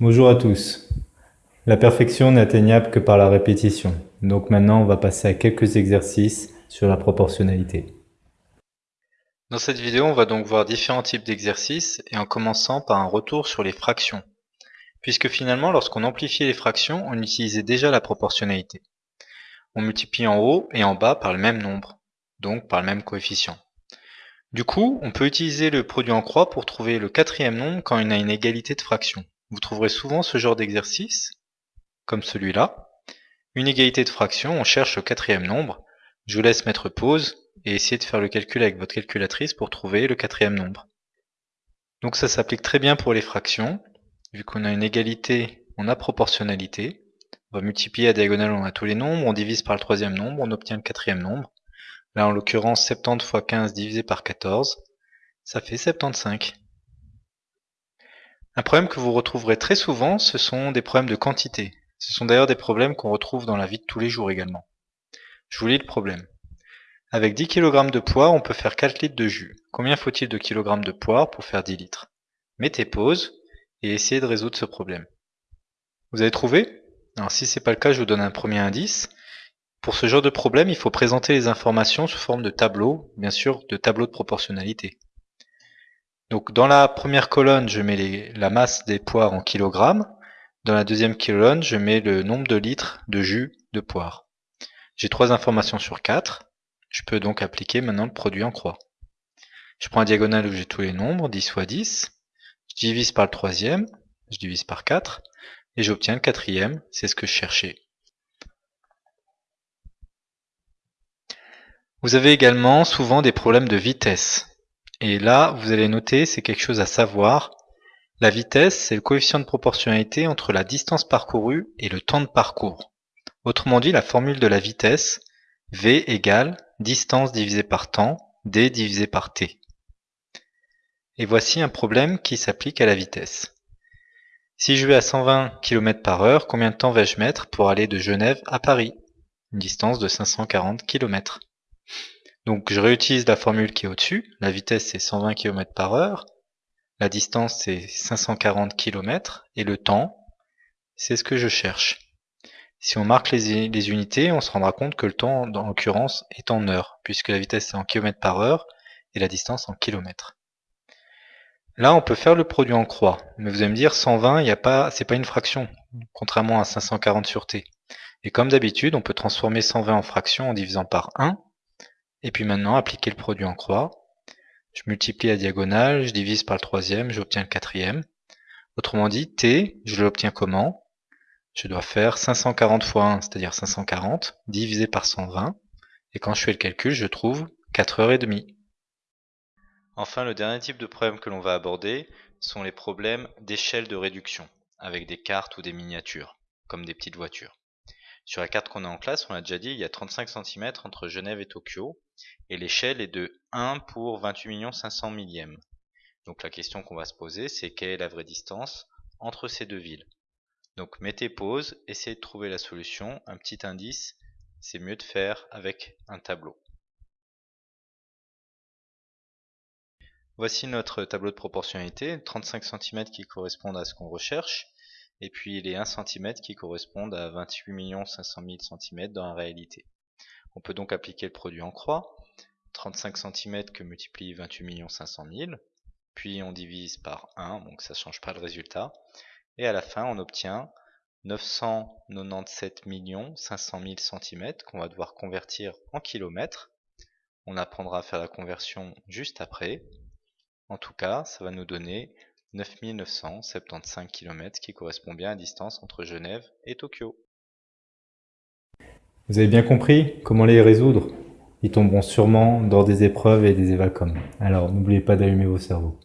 Bonjour à tous. La perfection n'est atteignable que par la répétition. Donc maintenant, on va passer à quelques exercices sur la proportionnalité. Dans cette vidéo, on va donc voir différents types d'exercices et en commençant par un retour sur les fractions. Puisque finalement, lorsqu'on amplifiait les fractions, on utilisait déjà la proportionnalité. On multiplie en haut et en bas par le même nombre, donc par le même coefficient. Du coup, on peut utiliser le produit en croix pour trouver le quatrième nombre quand il a une égalité de fractions. Vous trouverez souvent ce genre d'exercice, comme celui-là. Une égalité de fractions, on cherche le quatrième nombre. Je vous laisse mettre pause et essayer de faire le calcul avec votre calculatrice pour trouver le quatrième nombre. Donc ça s'applique très bien pour les fractions. Vu qu'on a une égalité, on a proportionnalité. On va multiplier à diagonale, on a tous les nombres, on divise par le troisième nombre, on obtient le quatrième nombre. Là, en l'occurrence, 70 fois 15 divisé par 14, ça fait 75. Un problème que vous retrouverez très souvent, ce sont des problèmes de quantité. Ce sont d'ailleurs des problèmes qu'on retrouve dans la vie de tous les jours également. Je vous lis le problème. Avec 10 kg de poire, on peut faire 4 litres de jus. Combien faut-il de kg de poire pour faire 10 litres? Mettez pause et essayez de résoudre ce problème. Vous avez trouvé? Alors si ce n'est pas le cas, je vous donne un premier indice. Pour ce genre de problème, il faut présenter les informations sous forme de tableau, bien sûr de tableau de proportionnalité. Donc dans la première colonne, je mets la masse des poires en kilogrammes. Dans la deuxième colonne, je mets le nombre de litres de jus de poire. J'ai trois informations sur quatre. Je peux donc appliquer maintenant le produit en croix. Je prends un diagonale où j'ai tous les nombres, 10 fois 10. Je divise par le troisième, je divise par 4, et j'obtiens le quatrième, c'est ce que je cherchais. Vous avez également souvent des problèmes de vitesse. Et là, vous allez noter, c'est quelque chose à savoir. La vitesse, c'est le coefficient de proportionnalité entre la distance parcourue et le temps de parcours. Autrement dit, la formule de la vitesse, V égale distance divisée par temps, D divisé par T. Et voici un problème qui s'applique à la vitesse. Si je vais à 120 km par heure, combien de temps vais-je mettre pour aller de Genève à Paris? Une distance de 540 km. Donc je réutilise la formule qui est au-dessus. La vitesse c'est 120 km par heure. La distance c'est 540 km. Et le temps, c'est ce que je cherche. Si on marque les, unités, on se rendra compte que le temps, en l'occurrence, est en heures, puisque la vitesse est en km par heure et la distance en kilomètres. Là, on peut faire le produit en croix, mais vous allez me dire 120, il a pas, c'est pas une fraction, contrairement à 540 sur t. Et comme d'habitude, on peut transformer 120 en fraction en divisant par 1, et puis maintenant, appliquer le produit en croix. Je multiplie la diagonale, je divise par le troisième, j'obtiens le quatrième. Autrement dit, t, je l'obtiens comment? Je dois faire 540 fois 1, c'est-à-dire 540, divisé par 120. Et quand je fais le calcul, je trouve 4 heures et demie. Enfin, le dernier type de problème que l'on va aborder sont les problèmes d'échelle de réduction, avec des cartes ou des miniatures, comme des petites voitures. Sur la carte qu'on a en classe, on l'a déjà dit, il y a 35 cm entre Genève et Tokyo, et l'échelle est de 1 pour 28 500 millièmes. Donc la question qu'on va se poser, c'est quelle est la vraie distance entre ces deux villes? Donc mettez pause, essayez de trouver la solution. Un petit indice, c'est mieux de faire avec un tableau. Voici notre tableau de proportionnalité, 35 cm qui correspondent à ce qu'on recherche et puis les 1 cm qui correspondent à 28 500 000 cm dans la réalité. On peut donc appliquer le produit en croix, 35 cm que multiplie 28 500 000, puis on divise par 1, donc ça ne change pas le résultat, et à la fin on obtient 997 500 000 cm qu'on va devoir convertir en kilomètres. On apprendra à faire la conversion juste après. En tout cas, ça va nous donner 9975 km qui correspond bien à la distance entre Genève et Tokyo. Vous avez bien compris comment les résoudre? Ils tomberont sûrement dans des épreuves et des évalcoms. Alors n'oubliez pas d'allumer vos cerveaux.